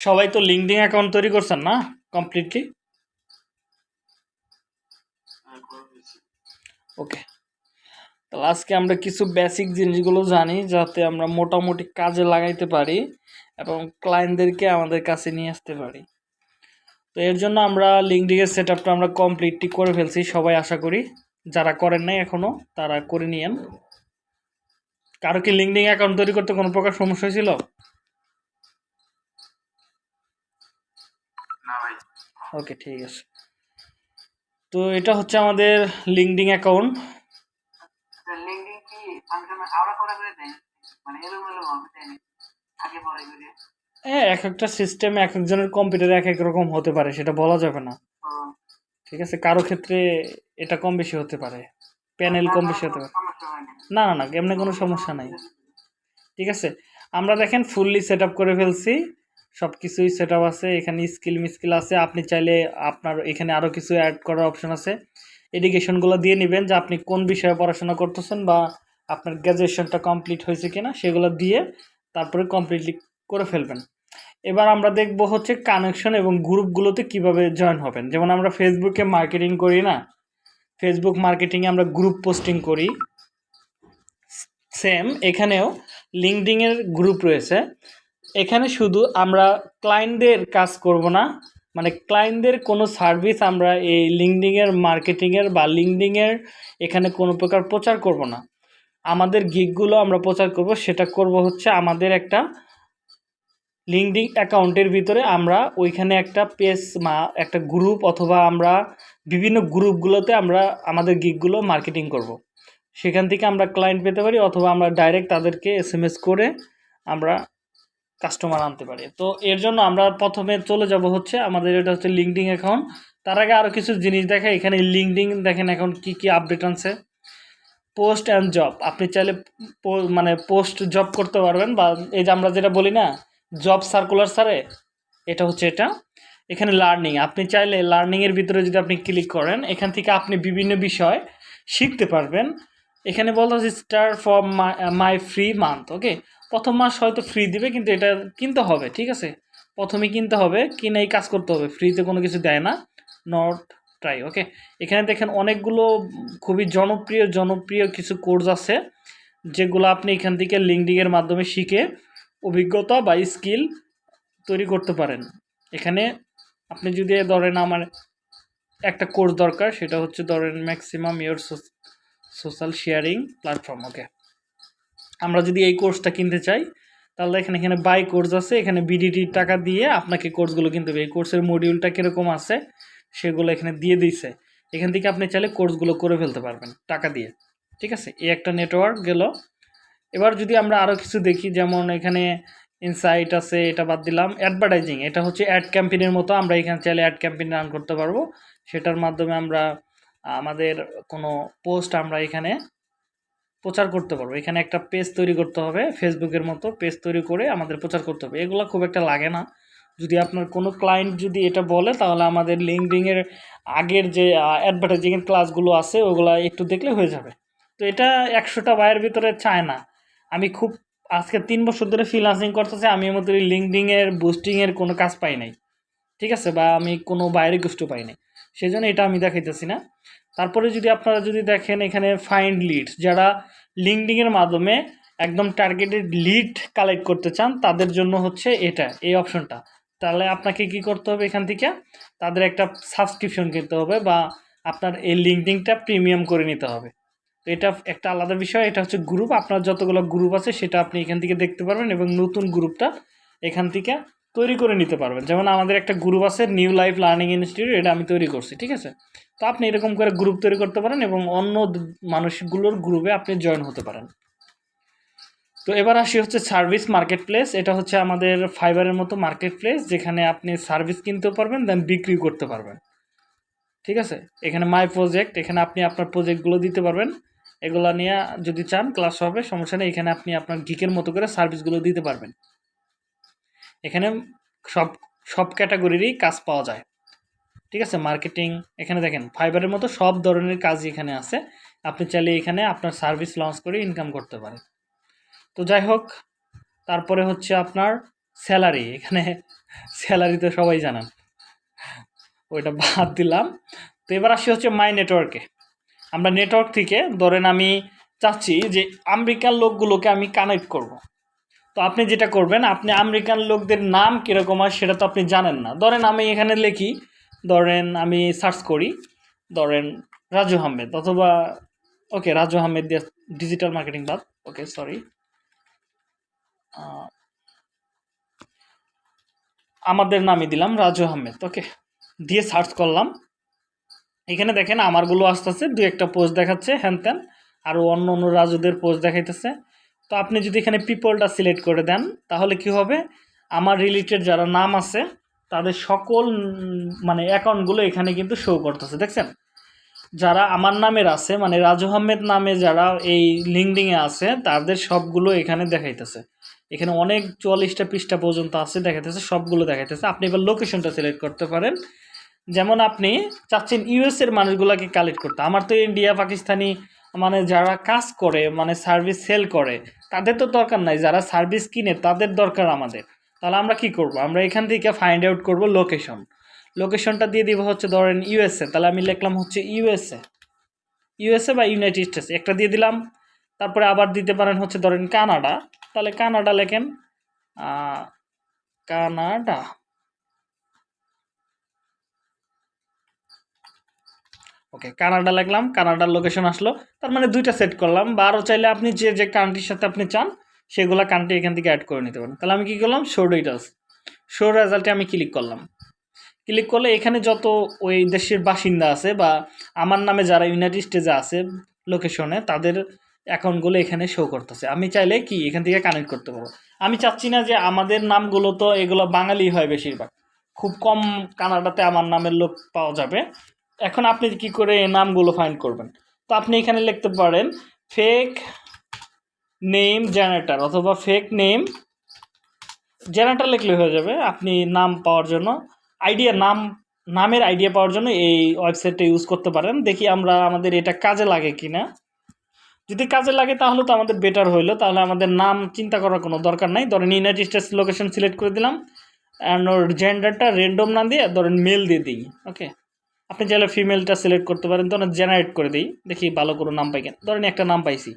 সবাই তো LinkedIn account তৈরি করছেন না? কমপ্লিটলি ওকে তাহলে আজকে আমরা কিছু বেসিক জিনিসগুলো জানি, যাতে আমরা মোটামুটি কাজে লাগাইতে পারি এবং ক্লায়েন্টদেরকে আমাদের কাছে নিয়ে আসতে পারি। তো এর জন্য আমরা লিঙ্কডিনের সেট আপটা আমরা কমপ্লিটলি করে ফেলছি, সবাই আশা করি। যারা করেন নাই এখনও তারা করে নিয়েন। কারও কি লিঙ্কডিন অ্যাকাউন্ট তৈরি করতে কোনো প্রকার সমস্যা হয়েছিল? ওকে ঠিক আছে। তো এটা হচ্ছে আমাদের লিঙ্কডিন অ্যাকাউন্ট হ্যাঁ এক একটা সিস্টেম এক একজনের কম্পিউটারে এক এক রকম হতে পারে সেটা বলা যাবে না। ঠিক আছে কারও ক্ষেত্রে এটা কম বেশি হতে পারে। প্যানেল কম বেশি হতে পারে। না। না না না এমনি কোনো সমস্যা নাই। ঠিক আছে আমরা দেখেন ফুললি সেট আপ করে ফেলছি। সব কিছুই সেট আপ আছে, এখানে স্কিল মিস্কিল আছে, আপনি চাইলে আপনার এখানে আরও কিছু অ্যাড করার অপশন আছে। এডুকেশনগুলো দিয়ে নেবেন যে আপনি কোন বিষয়ে পড়াশোনা করতেছেন বা আপনার গ্র্যাজুয়েশনটা কমপ্লিট হয়েছে কিনা, সেগুলো দিয়ে তারপরে কমপ্লিটলি করে ফেলবেন। এবার আমরা দেখব হচ্ছে কানেকশন এবং গ্রুপগুলোতে কীভাবে জয়েন হবেন। যেমন আমরা ফেসবুকে মার্কেটিং করি না? ফেসবুক মার্কেটিংয়ে আমরা গ্রুপ পোস্টিং করি। সেম এখানেও লিঙ্কডিংয়ের গ্রুপ রয়েছে। এখানে শুধু আমরা ক্লায়েন্টদের কাজ করব না মানে ক্লায়েন্টদের কোনো সার্ভিস আমরা এই লিঙ্কডিংয়ের মার্কেটিংয়ের বা লিঙ্কডিংয়ের এখানে কোনো প্রকার প্রচার করব না আমাদের গিকগুলো আমরা প্রচার করব, সেটা করব হচ্ছে আমাদের একটা লিঙ্কডিং অ্যাকাউন্টের ভিতরে আমরা ওইখানে একটা পেজ মা একটা গ্রুপ অথবা আমরা বিভিন্ন গ্রুপগুলোতে আমরা আমাদের গিকগুলো মার্কেটিং করব। সেখান থেকে আমরা ক্লায়েন্ট পেতে পারি অথবা আমরা ডাইরেক্ট তাদেরকে এস করে আমরা কাস্টমার আনতে পারি। তো এর জন্য আমরা প্রথমে চলে যাব হচ্ছে আমাদের এটা হচ্ছে লিঙ্কডিং অ্যাকাউন্ট তার আগে আরও কিছু জিনিস দেখে এখানে লিঙ্কডিং দেখেন এখন কি কি আপডেট আনছে। পোস্ট অ্যান্ড জব আপনি চাইলে মানে পোস্ট জব করতে পারবেন বা এই যে আমরা যেটা বলি না জব সার্কুলার স্যারে এটা হচ্ছে এটা। এখানে লার্নিং আপনি চাইলে লার্নিংয়ের ভিতরে যদি আপনি ক্লিক করেন, এখান থেকে আপনি বিভিন্ন বিষয় শিখতে পারবেন। এখানে বলা হচ্ছে star for my free month okay প্রথম মাস হয়তো ফ্রি দিবে, কিন্তু এটা কিনতে হবে, ঠিক আছে? প্রথমে কিনতে হবে কিনে কাজ করতে হবে ফ্রিতে কোনো কিছু দেয় না নট ট্রাই ওকে এখানে দেখেন অনেকগুলো খুবই জনপ্রিয় জনপ্রিয় কিছু কোর্স আছে, যেগুলো আপনি এখান থেকে লিঙ্কডিংয়ের মাধ্যমে শিখে অভিজ্ঞতা বা স্কিল তৈরি করতে পারেন। এখানে আপনি যদি ধরেন আমার একটা কোর্স দরকার, সেটা হচ্ছে ধরেন maximum your social sharing platform okay আমরা যদি এই কোর্সটা কিনতে চাই, তাহলে এখানে এখানে বাই কোর্স আছে, এখানে বিডিটি টাকা দিয়ে আপনাকে কোর্সগুলো কিনতে হবে। এই কোর্সের মডিউলটা কীরকম আছে, সেগুলো এখানে দিয়ে দিছে। এখান থেকে আপনি চাইলে কোর্সগুলো করে ফেলতে পারবেন, টাকা দিয়ে। ঠিক আছে? এই একটা নেটওয়ার্ক গেল। এবার যদি আমরা আরও কিছু দেখি, যেমন এখানে ইনসাইট আছে, এটা বাদ দিলাম। অ্যাডভার্টাইজিং এটা হচ্ছে অ্যাড ক্যাম্পেইনের মতো, আমরা এখানে চাইলে অ্যাড ক্যাম্পেইন রান করতে পারব। সেটার মাধ্যমে আমরা, আমাদের কোনো পোস্ট আমরা এখানে প্রচার করতে পারব। এখানে একটা পেজ তৈরি করতে হবে ফেসবুকের মতো পেজ তৈরি করে আমাদের প্রচার করতে হবে। এগুলো খুব একটা লাগে না। যদি আপনার কোনো ক্লায়েন্ট যদি এটা বলে, তাহলে আমাদের লিঙ্কডিংয়ের আগের যে অ্যাডভার্টাইজিংয়ের ক্লাসগুলো আছে, ওগুলো একটু দেখলে হয়ে যাবে। তো এটা একশোটা বায়ের ভিতরে চায় না। আমি খুব, আজকে তিন বছর ধরে ফ্রিলান্সিং করতেছি, আমি এর মধ্যে লিঙ্কডিংয়ের বুস্টিংয়ের কোনো কাজ পাই নাই। ঠিক আছে? বা আমি কোনো বাইরে গোষ্ঠ পাই নাই। সেই জন্য এটা আমি দেখাইতেছি না। তারপরে যদি আপনারা যদি দেখেন এখানে ফাইন্ড লিডস যারা লিঙ্কডিংয়ের মাধ্যমে একদম টার্গেটেড লিড কালেক্ট করতে চান, তাদের জন্য হচ্ছে এটা, এই অপশনটা তাহলে আপনাকে কি করতে হবে এখান থেকে? তাদের একটা সাবস্ক্রিপশন কিনতে হবে বা আপনার এই লিঙ্কডিংটা প্রিমিয়াম করে নিতে হবে। তো এটা একটা আলাদা বিষয়, এটা হচ্ছে গ্রুপ আপনার যতগুলো গ্রুপ আছে, সেটা আপনি এখান থেকে দেখতে পারবেন এবং নতুন গ্রুপটা এখান থেকে তৈরি করে নিতে পারবেন। যেমন আমাদের একটা গ্রুপ আছে নিউ লাইফ লার্নিং ইনস্টিটিউট এটা আমি তৈরি করছি, ঠিক আছে? তো আপনি এরকম করে গ্রুপ তৈরি করতে পারেন এবং অন্য মানুষগুলোর গ্রুপে আপনি জয়েন হতে পারেন। তো এবার আসি হচ্ছে সার্ভিস মার্কেট প্লেস এটা হচ্ছে আমাদের ফাইবারের মতো মার্কেট প্লেস যেখানে আপনি সার্ভিস কিনতেও পারবেন দেন বিক্রি করতে পারবেন। ঠিক আছে? এখানে মাই প্রজেক্ট এখানে আপনি আপনার প্রজেক্টগুলো দিতে পারবেন। এগুলো নিয়ে যদি চান ক্লাস হবে, সমস্যা নেই। এখানে আপনি আপনার গিকের মতো করে সার্ভিসগুলো দিতে পারবেন। এখানে সব সব ক্যাটাগরিরই কাজ পাওয়া যায়। ঠিক আছে? মার্কেটিং এখানে দেখেন ফাইবারের মতো সব ধরনের কাজই এখানে আছে। আপনি চাইলে এখানে আপনার সার্ভিস লঞ্চ করে ইনকাম করতে পারেন। তো যাই হোক, তারপরে হচ্ছে আপনার স্যালারি এখানে স্যালারি তো সবাই জানান। ওইটা বাদ দিলাম। তো এবার আসি হচ্ছে মাই নেটওয়ার্কে আমরা নেটওয়ার্ক থেকে, ধরেন আমি চাচ্ছি যে আমেরিকান লোকগুলোকে আমি কানেক্ট করব। তো আপনি যেটা করবেন, আপনি আমেরিকান লোকদের নাম কীরকম হয় সেটা তো আপনি জানেন না। ধরেন আমি এখানে লিখি ধরেন আমি সার্চ করি, ধরেন রাজু আহমেদ অথবা ওকে রাজু আহমেদ দিয়ে ডিজিটাল মার্কেটিং বাদ ওকে সরি আমাদের নামই দিলাম রাজু আহমেদ ওকে দিয়ে সার্চ করলাম। এখানে দেখেন আমারগুলো আস্তে আস্তে দু একটা পোস্ট দেখাচ্ছে, হ্যান ত্যান আরও অন্য অন্য রাজুদের পোস্ট দেখাইতেছে। তো আপনি যদি এখানে পিপলটা সিলেক্ট করে দেন, তাহলে কি হবে? আমার রিলেটেড যারা নাম আছে তাদের সকল মানে অ্যাকাউন্টগুলো এখানে কিন্তু শো করতেছে, দেখছেন? যারা আমার নামের আছে মানে রাজু আহমেদ নামে যারা এই লিঙ্কডিংয়ে আছে, তাদের সবগুলো এখানে দেখাইতেছে। এখানে অনেক চুয়াল্লিশটা পৃষ্ঠা পর্যন্ত আছে, দেখাইতেছে, সবগুলো দেখাইতেছে। আপনি এবার লোকেশনটা সিলেক্ট করতে পারেন। যেমন আপনি চাচ্ছেন ইউএসের মানুষগুলোকে কালেক্ট করতে। আমার তো ইন্ডিয়া পাকিস্তানি মানে যারা কাজ করে মানে সার্ভিস সেল করে, তাদের তো দরকার নাই। যারা সার্ভিস কিনে, তাদের দরকার আমাদের। তাহলে আমরা কি করব? আমরা এখান থেকে ফাইন্ড আউট করব লোকেশন লোকেশনটা দিয়ে দিব হচ্ছে ধরেন ইউএসএ তাহলে আমি লিখলাম হচ্ছে ইউএসএ ইউএসএ বা ইউনাইটেড স্টেটস একটা দিয়ে দিলাম। তারপরে আবার দিতে পারেন হচ্ছে ধরেন কানাডা। তাহলে কানাডা লেখেন কানাডা। ওকে, কানাডা লিখলাম, কানাডার লোকেশন আসলো। তার মানে দুইটা সেট করলাম। বা আরও চাইলে আপনি যে যে কান্ট্রির সাথে আপনি চান সেগুলো কান্ট্রি এখান থেকে অ্যাড করে নিতে পারেন। তাহলে আমি কী করলাম? শো ডিটেলস শো রেজাল্টে আমি ক্লিক করলাম। ক্লিক করলে এখানে যত ওই দেশের বাসিন্দা আছে বা আমার নামে যারা ইউনাইটেড স্টেটে আছে লোকেশনে তাদের অ্যাকাউন্টগুলো এখানে শো করতেছে। আমি চাইলে কি এখান থেকে কানেক্ট করতে পারব। আমি চাচ্ছি না যে আমাদের নামগুলো তো এগুলো বাঙালি হয় বেশিরভাগ। খুব কম কানাডাতে আমার নামের লোক পাওয়া যাবে। এখন আপনি কি করে নামগুলো ফাইন্ড করবেন? তো আপনি এখানে লিখতে পারেন ফেক নেম জেনারেটর অথবা ফেক নেম জেনারেটর লিখলে হয়ে যাবে। আপনি নাম পাওয়ার জন্য আইডিয়া নাম, নামের আইডিয়া পাওয়ার জন্য এই ওয়েবসাইটটা ইউজ করতে পারেন। দেখি আমরা আমাদের এটা কাজে লাগে কি না যদি কাজে লাগে তাহলে তো আমাদের বেটার হইল। তাহলে আমাদের নাম চিন্তা করার কোনো দরকার নাই। ধরেন ইউনাইটেড স্টেটস লোকেশন সিলেক্ট করে দিলাম। অ্যান্ড ওর জেন্ডারটা র্যান্ডম না দিয়ে ধরেন মেল দিয়ে দিই। ওকে আপনি চাইলে ফিমেলটা সিলেক্ট করতে পারেন। ধরেন জেনারেট করে দিই। দেখি ভালো কোনো নাম পাই কিনা। ধরেন একটা নাম পাইছি।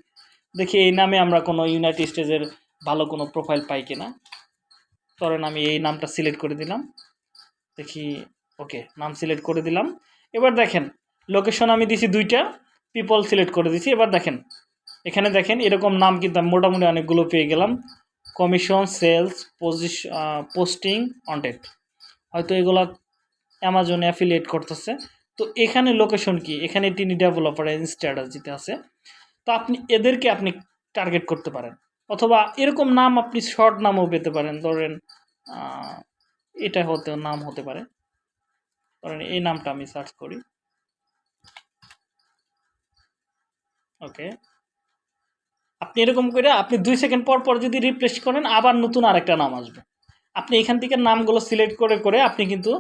দেখি এই নামে আমরা কোনো ইউনাইটেড স্টেজের ভালো কোনো প্রোফাইল পাই কিনা। ধরেন আমি এই নামটা সিলেক্ট করে দিলাম। দেখি ওকে নাম সিলেক্ট করে দিলাম। এবার দেখেন লোকেশন আমি দিছি দুইটা পিপল সিলেক্ট করে দিছি। এবার দেখেন, এখানে দেখেন, এরকম নাম কিন্তু আমি মোটামুটি অনেকগুলো পেয়ে গেলাম। Commission sales position posting contact হয়তো এগুলা অ্যামাজনে অ্যাফিলিয়েট করতেছে। তো এখানে লোকেশন কি? এখানে তিনি ডেভেলপার স্ট্র্যাটাজিতে আছে। তো আপনি এদেরকে আপনি টার্গেট করতে পারেন। অথবা এরকম নাম আপনি শর্ট নামও পেতে পারেন, ধরেন এটা হতে নাম হতে পারে। ধরেন এই নামটা আমি সার্চ করি। ওকে আপনি এরকম করে আপনি দুই সেকেন্ড পর পর যদি রিপ্লেস করেন, আবার নতুন আরেকটা নাম আসবে। আপনি এখান থেকে নামগুলো সিলেক্ট করে করে আপনি কিন্তু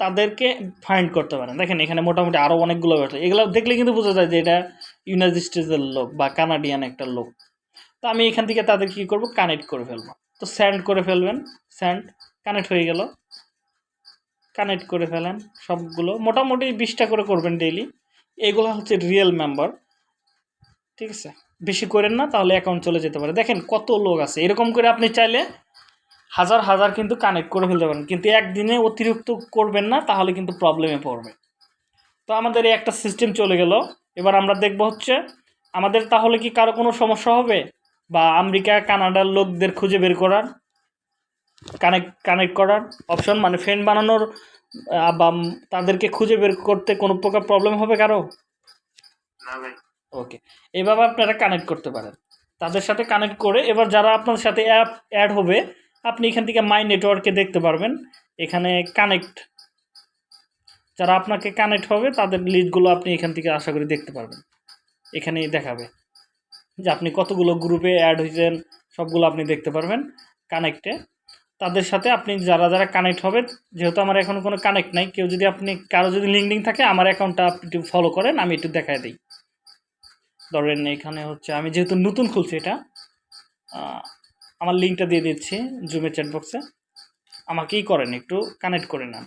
তাদেরকে ফাইন্ড করতে পারেন। দেখেন এখানে মোটামুটি আরও অনেকগুলো এগুলো দেখলে কিন্তু বোঝা যায় যে এটা ইউনাইটেড স্টেটসের লোক বা কানাডিয়ান একটা লোক। তো আমি এখান থেকে তাদের কী করব? কানেক্ট করে ফেলব। তো স্যান্ড করে ফেলবেন। স্যান্ড কানেক্ট হয়ে গেল। কানেক্ট করে ফেলেন সবগুলো। মোটামুটি বিশটা করে করবেন ডেইলি এগুলো হচ্ছে রিয়েল মেম্বার ঠিক আছে? বেশি করেন না, তাহলে অ্যাকাউন্ট চলে যেতে পারে। দেখেন কত লোক আছে। এরকম করে আপনি চাইলে হাজার হাজার কিন্তু কানেক্ট করে ফেলতে পারেন। কিন্তু একদিনে অতিরিক্ত করবেন না, তাহলে কিন্তু প্রবলেমে পড়বে। তো আমাদের এই একটা সিস্টেম চলে গেল। এবার আমরা দেখব হচ্ছে আমাদের তাহলে কি কারও কোনো সমস্যা হবে? বা আমেরিকা কানাডার লোকদের খুঁজে বের করার কানেক্ট কানেক্ট করার অপশন মানে ফ্রেন্ড বানানোর বা তাদেরকে খুঁজে বের করতে কোনো প্রকার প্রবলেম হবে কারও? ওকে এভাবে আপনারা কানেক্ট করতে পারেন। তাদের সাথে কানেক্ট করে এবার যারা আপনার সাথে অ্যাপ অ্যাড হবে আপনি এখান থেকে মাই নেটওয়ার্কে দেখতে পারবেন। এখানে কানেক্ট যারা আপনাকে কানেক্ট হবে, তাদের লিস্টগুলো আপনি এখান থেকে আশা করি দেখতে পারবেন। এখানেই দেখাবে যে আপনি কতগুলো গ্রুপে অ্যাড হয়েছেন, সবগুলো আপনি দেখতে পারবেন কানেক্টে তাদের সাথে আপনি যারা যারা কানেক্ট হবে, যেহেতু আমার এখন কোনো কানেক্ট নাই, কেউ যদি আপনি, কারও যদি লিঙ্কডিং থাকে, আমার অ্যাকাউন্টটা আপনি একটু ফলো করেন, আমি একটু দেখায় দিই। ধরেন এখানে হচ্ছে, আমি যেহেতু নতুন খুলছি এটা আমার লিঙ্কটা দিয়ে দিচ্ছি জুমের চ্যাট বক্সে আমাকেই করেন, একটু কানেক্ট করে নেন।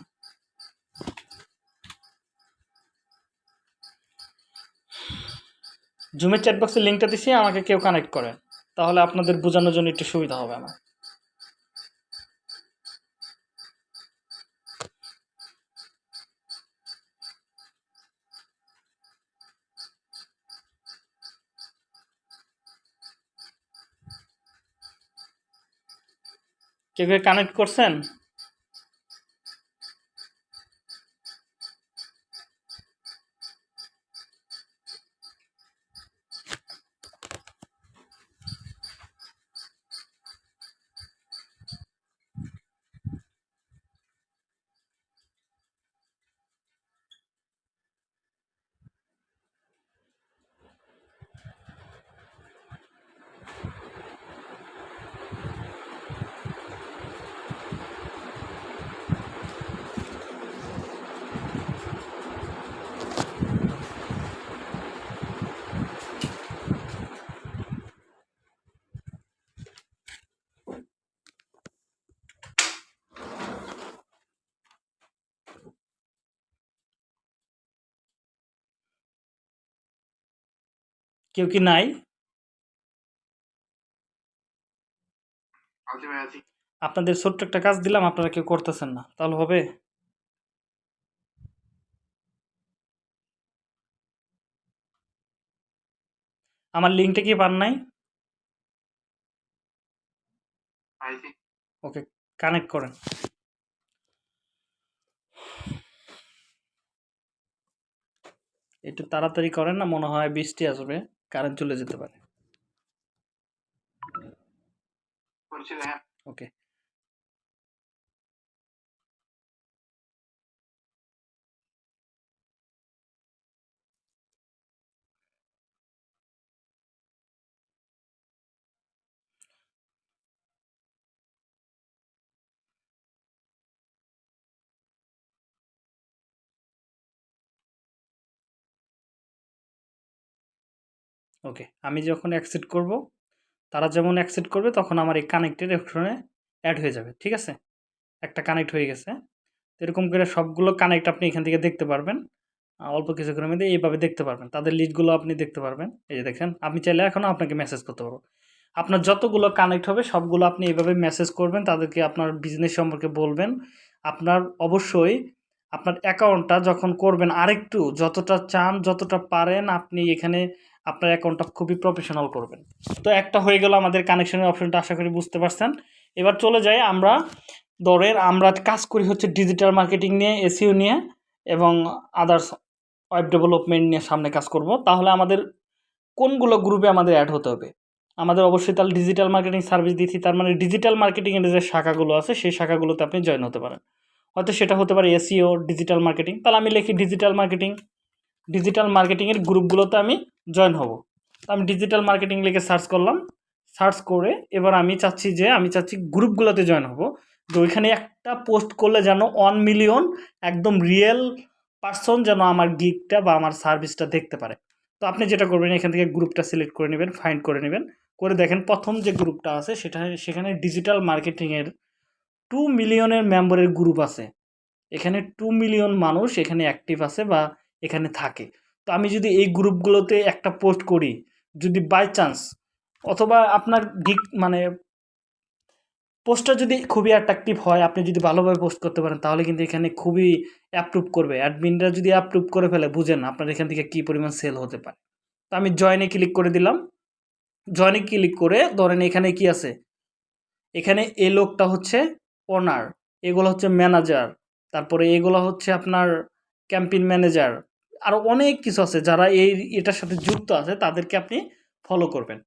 জুমের চ্যাট বক্সের লিঙ্কটা দিছি, আমাকে কেউ কানেক্ট করেন তাহলে আপনাদের বোঝানোর জন্য একটু সুবিধা হবে আমার। কেউ কানেক্ট করছেন? কেউ কি নাই? আছি। আপনাদের ছোট্ট একটা কাজ দিলাম আপনারা কেউ করতেছেন না। তাহলে হবে? আমার লিঙ্কটা কি পান নাই? ওকে কানেক্ট করেন। একটু তাড়াতাড়ি করেন না মনে হয় বৃষ্টি আসবে। কারেন্ট চলে যেতে পারে। ওকে ওকে আমি যখন অ্যাকসেপ্ট করব, তারা যেমন অ্যাকসেপ্ট করবে, তখন আমার এই কানেক্টেড অপশনে অ্যাড হয়ে যাবে, ঠিক আছে? একটা কানেক্ট হয়ে গেছে। এরকম করে সবগুলো কানেক্ট আপনি এখান থেকে দেখতে পারবেন। অল্প কিছুক্ষণের মধ্যে এইভাবে দেখতে পারবেন। তাদের লিস্টগুলো আপনি দেখতে পারবেন। এই যে দেখেন আপনি চাইলে এখনও আপনাকে মেসেজ করতে পারব। আপনার যতগুলো কানেক্ট হবে, সবগুলো আপনি এইভাবে মেসেজ করবেন, তাদেরকে আপনার বিজনেস সম্পর্কে বলবেন। আপনার অবশ্যই আপনার অ্যাকাউন্টটা যখন করবেন আরেকটু, যতটা চান, যতটা পারেন আপনি এখানে আপনার অ্যাকাউন্টটা খুবই প্রফেশনাল করবেন। তো একটা হয়ে গেল আমাদের কানেকশনের অপশনটা আশা করি বুঝতে পারছেন। এবার চলে যাই আমরা দরের, আমরা কাজ করি হচ্ছে ডিজিটাল মার্কেটিং নিয়ে এসিও নিয়ে এবং আদার্স ওয়েব ডেভেলপমেন্ট নিয়ে সামনে কাজ করব। তাহলে আমাদের কোনগুলো গ্রুপে আমাদের অ্যাড হতে হবে? আমাদের অবশ্যই তাহলে ডিজিটাল মার্কেটিং সার্ভিস দিচ্ছি তার মানে ডিজিটাল মার্কেটিংয়ের যে শাখাগুলো আছে, সেই শাখাগুলোতে আপনি জয়েন হতে পারেন। হয়তো সেটা হতে পারে এসিও ডিজিটাল মার্কেটিং তাহলে আমি লিখি ডিজিটাল মার্কেটিং ডিজিটাল মার্কেটিংয়ের গ্রুপগুলোতে আমি জয়েন হব। তো আমি ডিজিটাল মার্কেটিং লিখে সার্চ করলাম। সার্চ করে এবার আমি চাচ্ছি যে, আমি চাচ্ছি গ্রুপগুলোতে জয়েন হব। যে ওইখানে একটা পোস্ট করলে যেন ওয়ান মিলিয়ন একদম রিয়েল পার্সন যেন আমার গিকটা বা আমার সার্ভিসটা দেখতে পারে। তো আপনি যেটা করবেন, এখান থেকে গ্রুপটা সিলেক্ট করে নেবেন ফাইন্ড করে নেবেন। করে দেখেন প্রথম যে গ্রুপটা আছে, সেটা সেখানে ডিজিটাল মার্কেটিংয়ের টু মিলিয়নের মেম্বারের গ্রুপ আছে। এখানে টু মিলিয়ন মানুষ এখানে অ্যাক্টিভ আছে বা এখানে থাকে। তো আমি যদি এই গ্রুপগুলোতে একটা পোস্ট করি, যদি বাই চান্স অথবা আপনার গিক মানে পোস্টটা যদি খুবই অ্যাট্রাকটিভ হয়, আপনি যদি ভালোভাবে পোস্ট করতে পারেন, তাহলে কিন্তু এখানে খুবই অ্যাপ্রুভ করবে। অ্যাডমিনরা যদি অ্যাপ্রুভ করে ফেলে, বুঝেন আপনার এখান থেকে কী পরিমাণ সেল হতে পারে। তো আমি জয়েনে ক্লিক করে দিলাম। জয়েনে ক্লিক করে ধরেন এখানে কি আছে? এখানে এ লোকটা হচ্ছে ওনার এগুলো হচ্ছে ম্যানেজার তারপরে এগুলো হচ্ছে আপনার ক্যাম্পেইন ম্যানেজার আরও অনেক কিছু আছে যারা এই এটার সাথে যুক্ত আছে, তাদেরকে আপনি ফলো করবেন।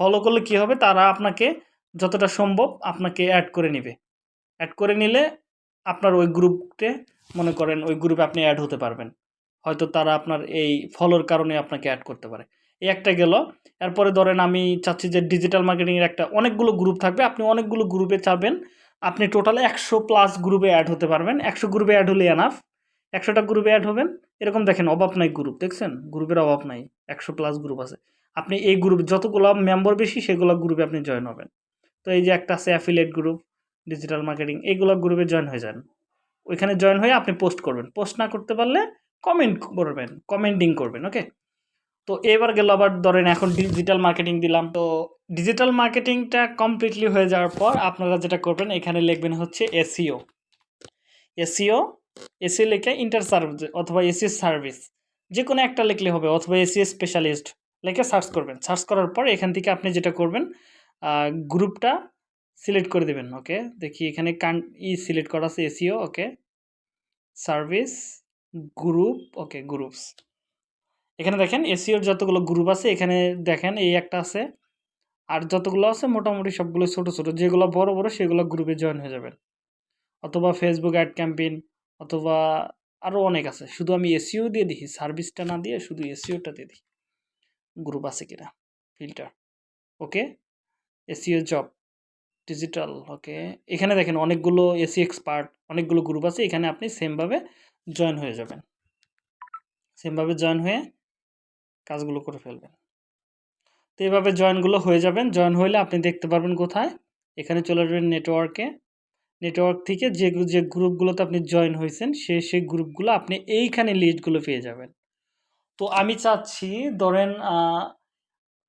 ফলো করলে কি হবে? তারা আপনাকে যতটা সম্ভব আপনাকে অ্যাড করে নেবে। অ্যাড করে নিলে আপনার ওই গ্রুপে মনে করেন ওই গ্রুপে আপনি অ্যাড হতে পারবেন। হয়তো তারা আপনার এই ফলোর কারণে আপনাকে অ্যাড করতে পারে। এই একটা গেল। এরপরে ধরেন আমি চাচ্ছি যে ডিজিটাল মার্কেটিংয়ের একটা অনেকগুলো গ্রুপ থাকবে। আপনি অনেকগুলো গ্রুপে চাবেন আপনি টোটাল একশো প্লাস গ্রুপে অ্যাড হতে পারবেন। একশো গ্রুপে অ্যাড হলে এনাফ একশোটা গ্রুপে অ্যাড হবেন। এরকম দেখেন, অভাব নাই গ্রুপ দেখছেন? গ্রুপের অভাব নাই। একশো প্লাস গ্রুপ আছে। আপনি এই গ্রুপ যতগুলো মেম্বার বেশি, সেগুলো গ্রুপে আপনি জয়েন হবেন। তো এই যে একটা আছে অ্যাফিলেট গ্রুপ ডিজিটাল মার্কেটিং এগুলো গ্রুপে জয়েন হয়ে যান। ওইখানে জয়েন হয়ে আপনি পোস্ট করবেন। পোস্ট না করতে পারলে কমেন্ট করবেন কমেন্টিং করবেন ওকে তো এবার গেল আবার ধরেন, এখন ডিজিটাল মার্কেটিং দিলাম। তো ডিজিটাল মার্কেটিংটা কমপ্লিটলি হয়ে যাওয়ার পর আপনারা যেটা করবেন, এখানে লিখবেন হচ্ছে এসিও এসিও এসি লিখে ইন্টার সার্ভিস অথবা এসি সার্ভিস যে কোনো একটা লিখলে হবে, অথবা এসি স্পেশালিস্ট লিখে সার্চ করবেন। সার্চ করার পর এখান থেকে আপনি যেটা করবেন গ্রুপটা সিলেক্ট করে দেবেন ওকে দেখি এখানে কান ই সিলেক্ট করা আছে, SEO okay service group okay groups এখানে দেখেন, এসিওর যতগুলো গ্রুপ আছে, এখানে দেখেন এই একটা আছে। আর যতগুলো আছে, মোটামুটি সবগুলো ছোট ছোট। যেগুলো বড় বড়, সেগুলো গ্রুপে জয়েন হয়ে যাবেন অথবা ফেসবুক অ্যাড ক্যাম্পেইন অথবা আরও অনেক আছে। শুধু আমি এসিও দিয়ে দেখি সার্ভিসটা না দিয়ে শুধু এসিওটা দিয়ে দিই গ্রুপ আছে কিনা? Filter okay SEO job digital okay এখানে দেখেন অনেকগুলো এসি এক্সপার্ট অনেকগুলো গ্রুপ আছে। এখানে আপনি সেমভাবে জয়েন হয়ে যাবেন। সেমভাবে জয়েন হয়ে কাজগুলো করে ফেলবেন। তো এইভাবে জয়েনগুলো হয়ে যাবেন। জয়েন হলে আপনি দেখতে পারবেন কোথায়? এখানে চলে আসবেন নেটওয়ার্কে নেটওয়ার্ক থেকে যে যে গ্রুপগুলোতে আপনি জয়েন হয়েছেন, সে সেই গ্রুপগুলো আপনি এইখানে লিস্টগুলো পেয়ে যাবেন। তো আমি চাচ্ছি, ধরেন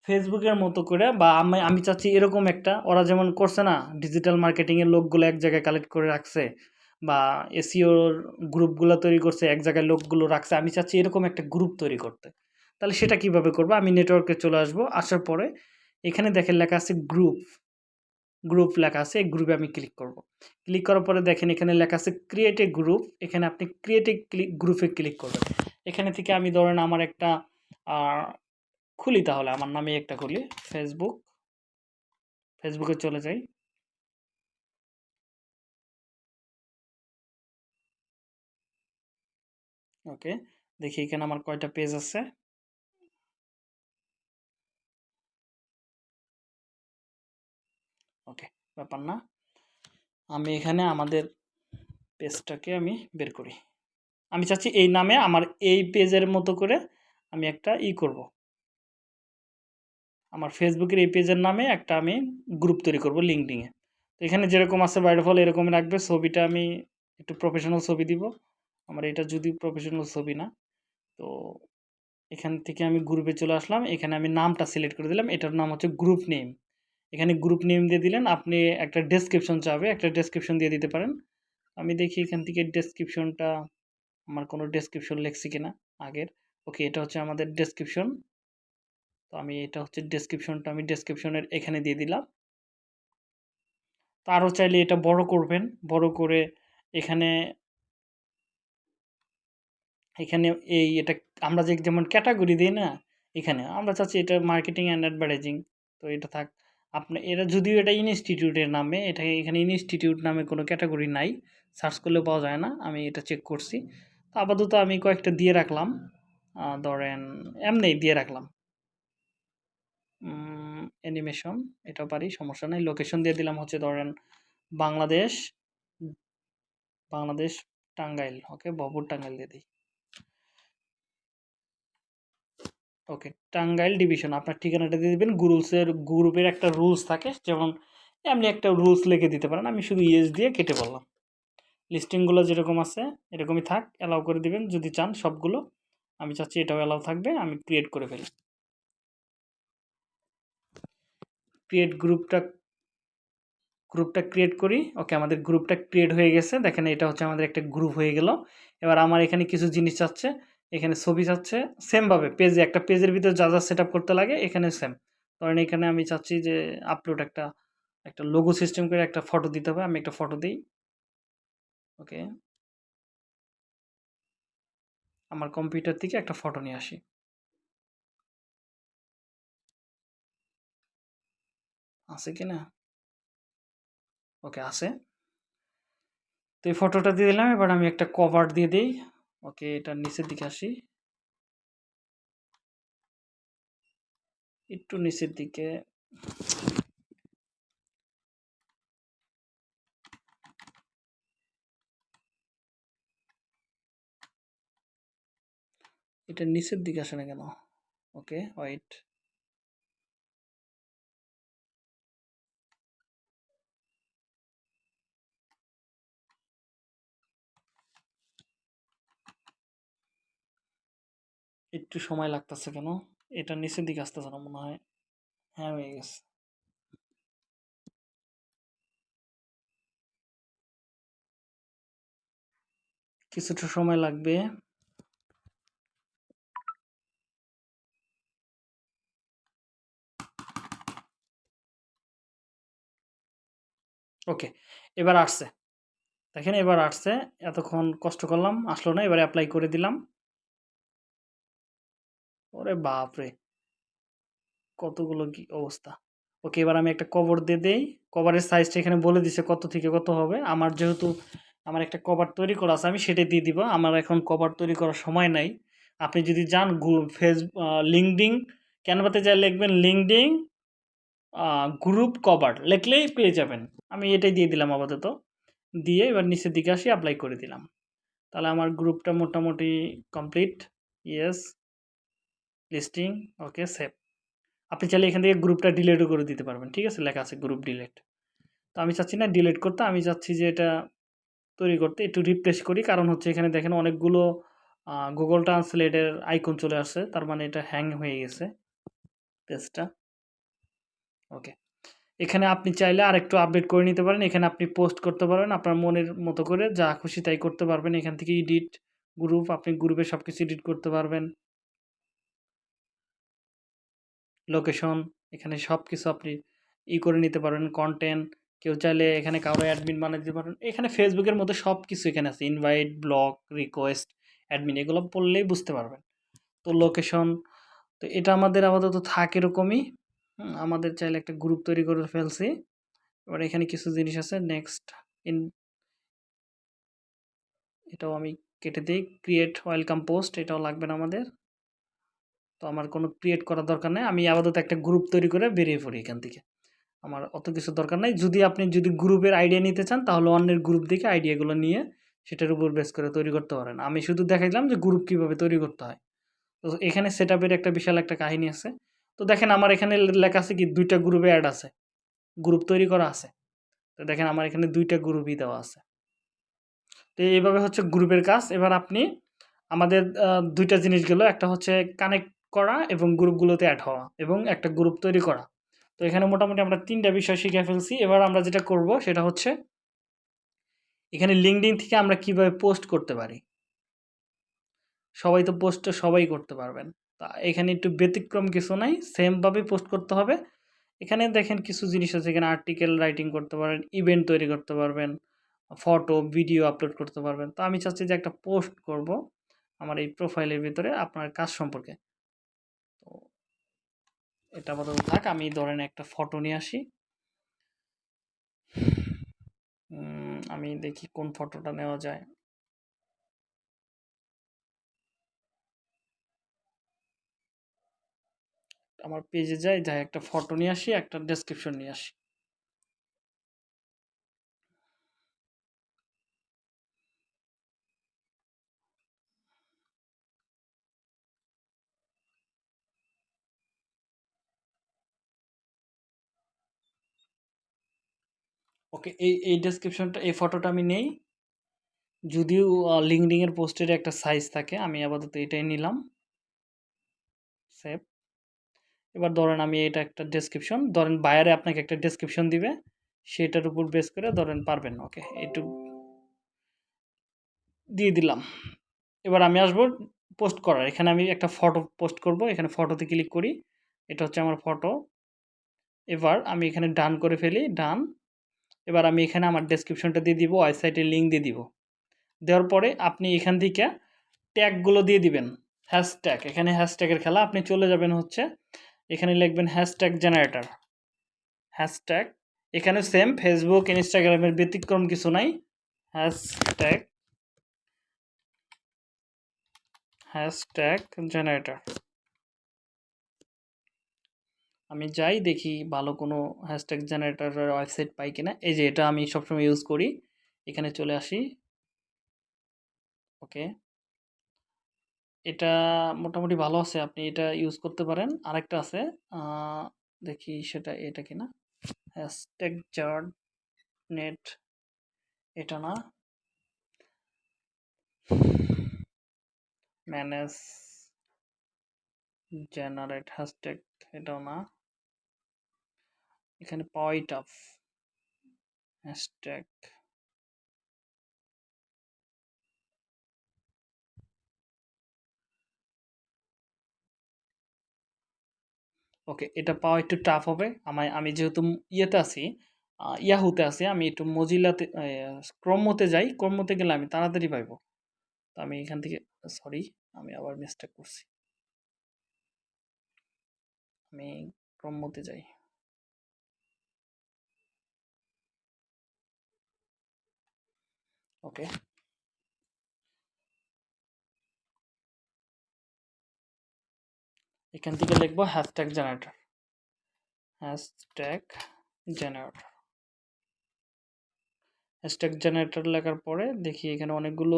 ফেসবুকের মতো করে বা আমি আমি চাচ্ছি এরকম একটা, ওরা যেমন করছে না ডিজিটাল মার্কেটিংয়ের লোকগুলো এক জায়গায় কালেক্ট করে রাখছে বা এসিওর গ্রুপগুলো তৈরি করছে, এক জায়গায় লোকগুলো রাখছে, আমি চাচ্ছি এরকম একটা গ্রুপ তৈরি করতে। তাহলে সেটা কীভাবে করব? আমি নেটওয়ার্কে চলে আসব, আসার পরে এখানে দেখেন লেখা আছে গ্রুপ গ্রুপ লেখা আছে, এই গ্রুপে আমি ক্লিক করব। ক্লিক করার পরে দেখেন এখানে লেখা আছে ক্রিয়েট এ গ্রুপ এখানে আপনি ক্রিয়েট এ ক্লিক গ্রুপে ক্লিক করবেন। এখানে থেকে আমি ধরেন আমার একটা খুলি তাহলে, আমার নামে একটা খুলি ফেসবুক ফেসবুকে চলে যাই। ওকে দেখি এখানে আমার কয়টা পেজ আছে। ব্যাপার না। আমি এখানে আমাদের পেজটাকে আমি বের করি। আমি চাচ্ছি এই নামে আমার এই পেজের মতো করে আমি একটা ই করব। আমার ফেসবুকের এই পেজের নামে একটা আমি গ্রুপ তৈরি করব লিঙ্কডিংয়ে তো এখানে যেরকম আছে বাইরে ফল এরকম রাখবে। ছবিটা আমি একটু প্রফেশনাল ছবি দিব। আমার এটা যদি প্রফেশনাল ছবি না। তো এখান থেকে আমি গ্রুপে চলে আসলাম। এখানে আমি নামটা সিলেক্ট করে দিলাম। এটার নাম হচ্ছে গ্রুপ নেম এখানে গ্রুপ নেম দিয়ে দিলেন, আপনি একটা ডেসক্রিপশন চাবে একটা ডেসক্রিপশন দিয়ে দিতে পারেন। আমি দেখি এখান থেকে ডেসক্রিপশনটা আমার কোনো ডেসক্রিপশন লেখছি কিনা আগের। ওকে এটা হচ্ছে আমাদের ডেসক্রিপশন তো আমি, এটা হচ্ছে ডেসক্রিপশনটা আমি ডেসক্রিপশনের এখানে দিয়ে দিলাম। তো আরও চাইলে এটা বড় করবেন, বড় করে এখানে এখানে এই এটা, আমরা যে যেমন ক্যাটাগরি দিই না, এখানে আমরা চাচ্ছি এটা মার্কেটিং অ্যান্ড অ্যাডভার্টাইজিং তো এটা থাক আপনি এটা যদিও এটা ইনস্টিটিউটের নামে, এটা এখানে ইনস্টিটিউট নামে কোনো ক্যাটাগরি নাই সার্চ করলে পাওয়া যায় না, আমি এটা চেক করছি। আপাতত আমি কয়েকটা দিয়ে রাখলাম ধরেন, এমনি দিয়ে রাখলাম। অ্যানিমেশন এটাও পারি, সমস্যা নেই। লোকেশন দিয়ে দিলাম হচ্ছে ধরেন, বাংলাদেশ বাংলাদেশ টাঙ্গাইল ওকে ববর টাঙ্গাইল দিয়ে দিই। ওকে, টাঙ্গাইল ডিভিশন, আপনার ঠিকানাটা দিয়ে দেবেন। গ্রুপসের গ্রুপের একটা রুলস থাকে, যেমন এমনি একটা রুলস লিখে দিতে পারেন, আমি শুধু ইয়েস দিয়ে কেটে বললাম। লিস্টিংগুলো যেরকম আছে, এরকমই থাক, অ্যালাউ করে দিবেন, যদি চান সবগুলো। আমি চাচ্ছি এটাও অ্যালাউ থাকবে, আমি ক্রিয়েট করে ফেলি। ক্রিয়েট গ্রুপটা গ্রুপটা ক্রিয়েট করি, ওকে, আমাদের গ্রুপটা ক্রিয়েট হয়ে গেছে, দেখেন এটা হচ্ছে আমাদের একটা গ্রুপ হয়ে গেল। এবার আমার এখানে কিছু জিনিস চাচ্ছে এখানে ছবি চাচ্ছে সেমভাবে পেজে একটা পেজের ভিতরে যা যা সেট করতে লাগে, এখানে সেম ধরেন এখানে আমি চাচ্ছি যে আপলোড একটা একটা লোগো সিস্টেম করে একটা ফটো দিতে হবে, আমি একটা ফটো দিই। ওকে আমার কম্পিউটার থেকে একটা ফটো নিয়ে আসি। আছে কি না? ওকে আছে। তো এই ফটোটা দিয়ে দিলাম, এবার আমি একটা কভার দিয়ে দিই। ওকে, এটা নিচের দিকে আসি। একটু নিচের দিকে। এটা নিচের দিকে আসে না কেন? ওকে ওয়াইট একটু সময় লাগতেছে কেন? এটা নিচের দিকে আসতেছে না মনে হয়। হ্যাঁ হয়ে গেছে। কিছুটা সময় লাগবে। ওকে, এবার আসছে। দেখেন, এবার আসছে। এতক্ষণ কষ্ট করলাম, আসলো না, এবার অ্যাপ্লাই করে দিলাম। ওরে বাপরে! কতগুলো কি অবস্থা। ওকে, এবার আমি একটা কভার দিয়ে দেই। কভারের সাইজটা এখানে বলে দিছে কত থেকে কত হবে। আমার যেহেতু, আমার একটা কভার তৈরি করা আছে, আমি সেটাই দিয়ে দিব। আমার এখন কভার তৈরি করার সময় নাই। আপনি যদি যান ফেস লিঙ্কডিং ক্যানভাতে যা লিখবেন লিঙ্কডিং গ্রুপ কভার লিখলেই পেয়ে যাবেন। আমি এটাই দিয়ে দিলাম আপাতত। দিয়ে এবার নিচের দিকে আসি অ্যাপ্লাই করে দিলাম। তাহলে আমার গ্রুপটা মোটামুটি complete yes listing okay save আপনি চাইলে এখান থেকে গ্রুপটা ডিলেটও করে দিতে পারবেন, ঠিক আছে? লেখা আছে গ্রুপ ডিলেট তো আমি চাচ্ছি না ডিলেট করতে, আমি চাচ্ছি যে এটা তৈরি করতে, একটু রিপ্লেস করি। কারণ হচ্ছে এখানে দেখেন অনেকগুলো গুগল ট্রান্সলেটের আইকন চলে আসছে, তার মানে এটা হ্যাং হয়ে গেছে পেজটা ওকে এখানে আপনি চাইলে আরেকটু আপডেট করে নিতে পারেন, এখানে আপনি পোস্ট করতে পারবেন, আপনার মনের মতো করে যা খুশি তাই করতে পারবেন। এখান থেকে এডিট গ্রুপ আপনি গ্রুপে সব কিছু এডিট করতে পারবেন। লোকেশন এখানে সব কিছু আপনি ই করে নিতে পারবেন কন্টেন্ট কেউ চাইলে এখানে কারও অ্যাডমিন বানিয়ে দিতে পারেন। এখানে ফেসবুকের মধ্যে সব কিছু এখানে আছে ইনভাইট ব্লগ রিকোয়েস্ট অ্যাডমিন এগুলো পড়লেই বুঝতে পারবেন। তো লোকেশন তো এটা আমাদের আপাতত থাক এরকমই। আমাদের চাইলে একটা গ্রুপ তৈরি করে ফেলছি। এবার এখানে কিছু জিনিস আছে নেক্সট ইন এটাও আমি কেটে দিই ক্রিয়েট ওয়েলকাম পোস্ট এটাও লাগবে না আমাদের। তো আমার কোনো ক্রিয়েট করার দরকার নেই। আমি আপাতত একটা গ্রুপ তৈরি করে বেরিয়ে পড়ি এখান থেকে। আমার অত কিছু দরকার নাই। যদি আপনি যদি গ্রুপের আইডিয়া নিতে চান, তাহলে অন্যের গ্রুপ দেখে আইডিয়াগুলো নিয়ে সেটার উপর বেস করে তৈরি করতে পারেন। আমি শুধু দেখাইলাম যে গ্রুপ কীভাবে তৈরি করতে হয়। তো এখানে সেট একটা বিশাল একটা কাহিনী আছে। তো দেখেন আমার এখানে লেখা আছে কি, দুইটা গ্রুপে অ্যাড আছে। গ্রুপ তৈরি করা আছে। তো দেখেন আমার এখানে দুইটা গ্রুপই দেওয়া আছে। তো এইভাবে হচ্ছে গ্রুপের কাজ। এবার আপনি আমাদের দুইটা জিনিস গেলো একটা হচ্ছে কানেক্ট করা এবং গ্রুপগুলোতে অ্যাড হওয়া এবং একটা গ্রুপ তৈরি করা। তো এখানে মোটামুটি আমরা তিনটা বিষয় শিখে ফেলছি। এবার আমরা যেটা করব সেটা হচ্ছে, এখানে লিঙ্কডিন থেকে আমরা কীভাবে পোস্ট করতে পারি? সবাই তো পোস্ট সবাই করতে পারবেন। তা এখানে একটু ব্যতিক্রম কিছু নাই সেমভাবে পোস্ট করতে হবে। এখানে দেখেন কিছু জিনিস আছে, এখানে আর্টিকেল রাইটিং করতে পারেন ইভেন্ট তৈরি করতে পারবেন ফটো ভিডিও আপলোড করতে পারবেন। তো আমি চাচ্ছি যে একটা পোস্ট করব আমার এই প্রোফাইলের ভিতরে আপনার কাজ সম্পর্কে। এটা আপাতত থাক, আমি ধরেন একটা ফটো নিয়ে আসি। আমি দেখি কোন ফটোটা নেওয়া যায়। আমার পেজে যাই যাই একটা ফটো নিয়ে আসি, একটা ডেসক্রিপশন নিয়ে আসি। ওকে, এই এই ডেসক্রিপশনটা এই ফটোটা আমি নেই। যদিও লিঙ্কডিংয়ের পোস্টের একটা সাইজ থাকে, আমি আপাতত এটাই নিলাম। সেভ এবার ধরেন আমি এটা একটা ডেসক্রিপশন ধরেন বায়ারে আপনাকে একটা ডেসক্রিপশন দিবে, সেটার উপর বেস করে ধরেন পারবেন, ওকে একটু দিয়ে দিলাম। এবার আমি আসব পোস্ট করার, এখানে আমি একটা ফটো পোস্ট করব, এখানে ফটোতে ক্লিক করি, এটা হচ্ছে আমার ফটো এবার আমি এখানে ডান করে ফেলি ডান এবার আমি এখানে আমার ডেসক্রিপশনটা দিয়ে দিব ওয়েবসাইটের লিঙ্ক দিয়ে দিব। দেওয়ার পরে আপনি এখান থেকে ট্যাগগুলো দিয়ে দিবেন হ্যাশট্যাগ এখানে হ্যাশট্যাগের খেলা, আপনি চলে যাবেন হচ্ছে, এখানে লিখবেন হ্যাশট্যাগ জেনারেটর হ্যাশট্যাগ এখানে সেম ফেসবুক ইনস্টাগ্রামের ব্যতিক্রম কিছু নাই। হ্যাশট্যাগ হ্যাশট্যাগ জেনারেটর আমি যাই দেখি ভালো কোনো হ্যাশট্যাগ জেনারেটরের ওয়েবসাইট পাই কিনা। এই যে এটা আমি সবসময় ইউজ করি। এখানে চলে আসি। ওকে এটা মোটামুটি ভালো আছে, আপনি এটা ইউজ করতে পারেন। আরেকটা আছে দেখি সেটা এটা কিনা। হ্যাশট্যাগ জার্ড নেট এটা না। ম্যানেজ জেনারেট হ্যাশট্যাগ এটাও না। এখানে পাওয়াই টাফ হ্যাশট্যাগ ওকে এটা পাওয়া একটু টাফ হবে। আমায়, আমি যেহেতু ইয়েতে আছি ইয়াহুতে আছি, আমি একটু মজিলাতে ক্রমতে যাই ক্রমতে গেলে আমি তাড়াতাড়ি পাইবো। তো আমি এখান থেকে সরি আমি আবার মিস্টেক করছি। আমি ক্রমতে যাই। ওকে এখান থেকে লিখব hashtag generator hashtag generator hashtag generator লেখার পরে দেখি এখানে অনেকগুলো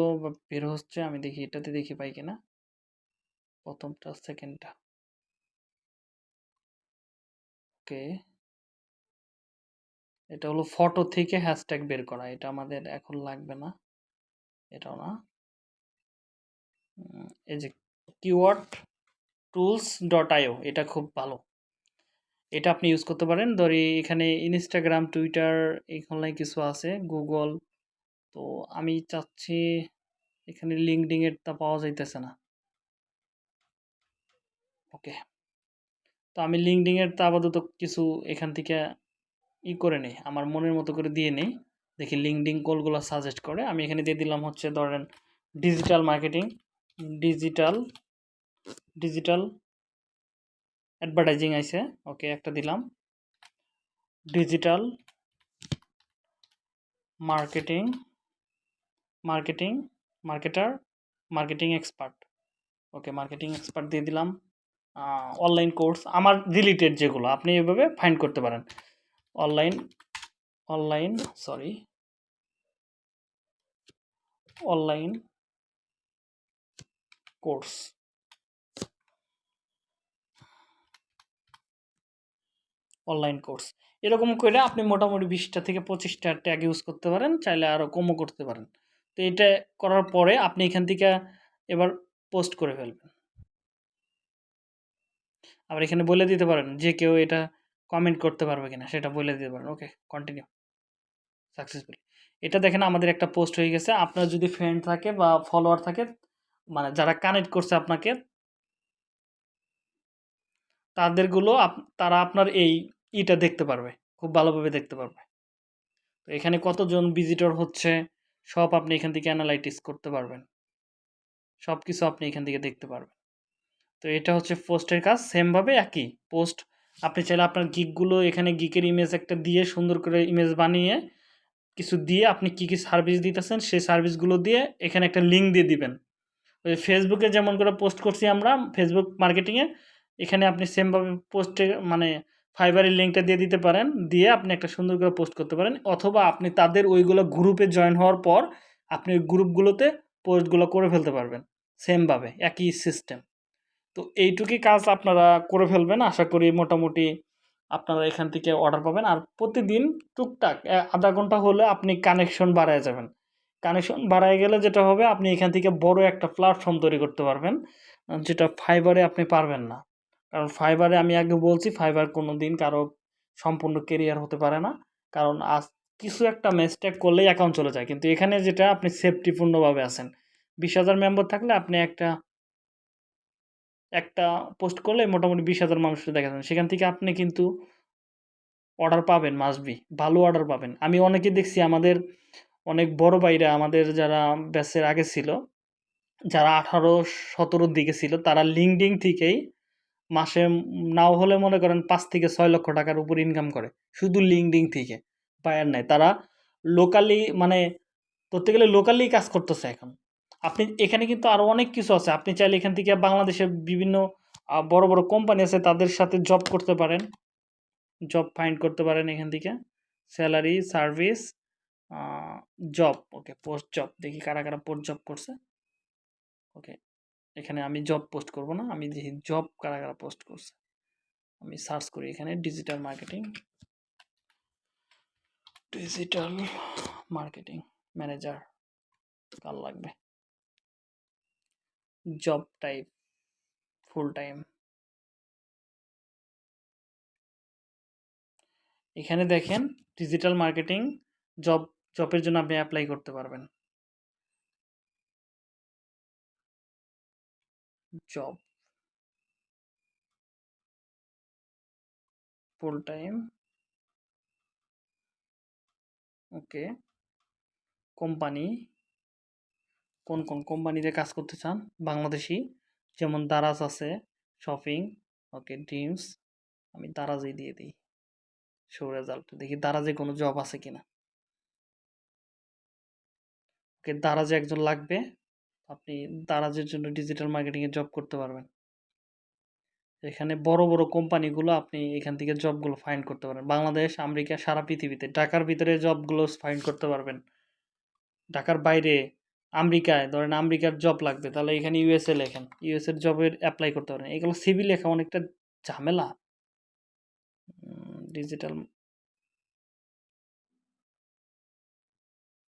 বের হচ্ছে, আমি দেখি এটাতে দেখি পাই কিনা। প্রথমটা সেকেন্ডটা ওকে এটা হলো ফটো থেকে হ্যাশট্যাগ বের করা, এটা আমাদের এখন লাগবে না, এটাও না। এই যে কিওয়ার্ড টুলস ডট আইও এটা খুব ভালো। এটা আপনি ইউজ করতে পারেন। ধরি এখানে ইনস্টাগ্রাম টুইটার এখানে কিছু আছে গুগল তো আমি চাচ্ছি এখানে লিঙ্কডিং তা পাওয়া যাইতেছে না। ওকে তো আমি লিঙ্কডিং এর তা আপাতত কিছু এখান থেকে ই করে নেই, আমার মনের মতো করে দিয়ে নেই। দেখি লিঙ্কডিং কলগুলো সাজেস্ট করে। আমি এখানে দিয়ে দিলাম হচ্ছে ধরেন digital marketing digital digital advertising আছে ওকে একটা দিলাম। Digital marketing marketing marketer marketing expert okay marketing expert দিয়ে দিলাম। অনলাইন কোর্স আমার রিলেটেড যেগুলো, আপনি এভাবে ফাইন্ড করতে পারেন। Online online sorry online course. Online course. এরকম করে আপনি মোটামুটি বিশটা থেকে পঁচিশটা ট্যাগ ইউজ করতে পারেন, চাইলে আরও কমও করতে পারেন। তো এটা করার পরে আপনি এখান থেকে এবার পোস্ট করে ফেলবেন। আবার এখানে বলে দিতে পারেন যে কেউ এটা কমেন্ট করতে পারবে কিনা, সেটা বলে দিতে পারেন। ওকে কন্টিনিউ সাকসেসফুলি এটা দেখেন আমাদের একটা পোস্ট হয়ে গেছে। আপনার যদি ফ্রেন্ড থাকে বা ফলোয়ার থাকে মানে যারা কানেক্ট করছে আপনাকে, তাদেরগুলো তারা আপনার এই ইটা দেখতে পারবে, খুব ভালোভাবে দেখতে পারবে। তো এখানে কতজন ভিজিটর হচ্ছে, সব আপনি এখান থেকে অ্যানালাইটিস করতে পারবেন। সব কিছু আপনি এখান থেকে দেখতে পারবেন। তো এটা হচ্ছে পোস্টের কাজ সেমভাবে একই পোস্ট আপনি চাইলে আপনার গিকগুলো এখানে গিকের ইমেজ একটা দিয়ে সুন্দর করে ইমেজ বানিয়ে কিছু দিয়ে আপনি কি কি সার্ভিস দিতেছেন, সেই সার্ভিসগুলো দিয়ে এখানে একটা লিঙ্ক দিয়ে দিবেন। ওই ফেসবুকে যেমন করে পোস্ট করছি আমরা ফেসবুক মার্কেটিংয়ে এখানে আপনি সেমভাবে পোস্টে মানে ফাইবারের লিঙ্কটা দিয়ে দিতে পারেন, দিয়ে আপনি একটা সুন্দর করে পোস্ট করতে পারেন। অথবা আপনি তাদের ওইগুলো গ্রুপে জয়েন হওয়ার পর, আপনি ওই গ্রুপগুলোতে পোস্টগুলো করে ফেলতে পারবেন। সেমভাবে একই সিস্টেম তো এইটুকুই কাজ আপনারা করে ফেলবেন। আশা করি মোটামুটি আপনারা এখান থেকে অর্ডার পাবেন। আর প্রতিদিন টুকটাক আধা ঘণ্টা হলে আপনি কানেকশন বাড়ায় যাবেন। কানেকশন বাড়ায় গেলে যেটা হবে, আপনি এখান থেকে বড় একটা প্ল্যাটফর্ম তৈরি করতে পারবেন, যেটা ফাইবারে আপনি পারবেন না। কারণ ফাইবারে আমি আগে বলছি ফাইবার কোনো দিন কারও সম্পূর্ণ কেরিয়ার হতে পারে না। কারণ আজ কিছু একটা মিস্টেক করলেই অ্যাকাউন্ট চলে যায়। কিন্তু এখানে যেটা, আপনি সেফটিপূর্ণভাবে আছেন। বিশ হাজার মেম্বার থাকলে আপনি একটা একটা পোস্ট করলে মোটামুটি বিশ হাজার মানুষকে দেখা যাবে সেখান থেকে আপনি কিন্তু অর্ডার পাবেন মাসবি ভালো অর্ডার পাবেন। আমি অনেকে দেখছি, আমাদের অনেক বড় ভাইরা, আমাদের যারা ব্যাচের আগে ছিল, যারা আঠারো, সতেরোর দিকে ছিল, তারা লিঙ্কডিং থেকেই মাসে নাও হলে মনে করেন পাঁচ থেকে ছয় লক্ষ টাকার উপর ইনকাম করে, শুধু লিঙ্কডিং থেকে বায়ার নেয় তারা লোকালি মানে ধরতে গেলে লোকালি কাজ করতেছে এখন। আপনি এখানে কিন্তু আরও অনেক কিছু আছে। আপনি চাইলে এখান থেকে বাংলাদেশের বিভিন্ন বড় বড় কোম্পানি আছে, তাদের সাথে জব করতে পারেন। জব ফাইন্ড করতে পারেন এখান থেকে। Salary service job okay post job দেখি কারা কারা পোস্ট জব করছে। ওকে এখানে আমি জব পোস্ট করব না, আমি দেখি জব কারা কারা পোস্ট করছে। আমি সার্চ করি এখানে digital marketing digital marketing manager কার লাগবে? জব টাইপ ফুল টাইম এখানে দেখেন ডিজিটাল মার্কেটিং জব জবের জন্য আপনি অ্যাপ্লাই করতে পারবেন। Job full time okay company কোন কোন কোম্পানিতে কাজ করতে চান? বাংলাদেশি। যেমন দারাজ আছে শপিং ওকে ড্রিমস আমি দারাজই দিয়ে দিই। শো রেজাল্ট দেখি দারাজে কোনো জব আছে কিনা। ওকে দারাজে একজন লাগবে, আপনি দারাজের জন্য ডিজিটাল মার্কেটিংয়ে জব করতে পারবেন। এখানে বড় বড় কোম্পানিগুলো আপনি এখান থেকে জবগুলো ফাইন্ড করতে পারেন বাংলাদেশ, আমেরিকা, সারা পৃথিবীতে, ঢাকার ভিতরে জবগুলো ফাইন্ড করতে পারবেন। ঢাকার বাইরে আমেরিকায়, ধরেন আমেরিকার জব লাগবে, তাহলে এখানে ইউএসএ লেখেন। ইউএসএর জবের অ্যাপ্লাই করতে পারেন। এগুলো সিভি লেখা অনেকটা ঝামেলা। ডিজিটাল